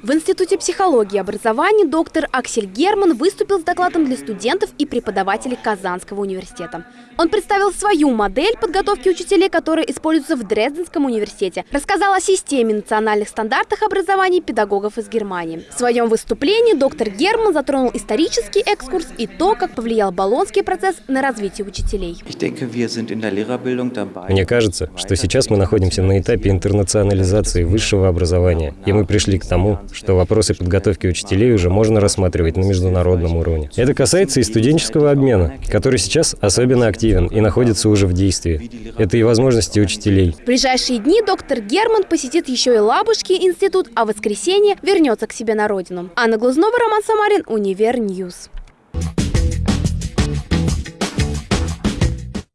В Институте психологии и образования доктор Аксель Герман выступил с докладом для студентов и преподавателей Казанского университета. Он представил свою модель подготовки учителей, которая используется в Дрезденском университете. Рассказал о системе национальных стандартах образования педагогов из Германии. В своем выступлении доктор Герман затронул исторический экскурс и то, как повлиял Болонский процесс на развитие учителей. Мне кажется, что сейчас мы находимся на этапе интернационализации высшего образования, и мы пришли к тому, что вопросы подготовки учителей уже можно рассматривать на международном уровне. Это касается и студенческого обмена, который сейчас особенно активен и находится уже в действии. Это и возможности учителей. В ближайшие дни доктор Герман посетит еще и Елабужский институт, а в воскресенье вернется к себе на родину. Анна Глазунова, Роман Самарин, Univer News.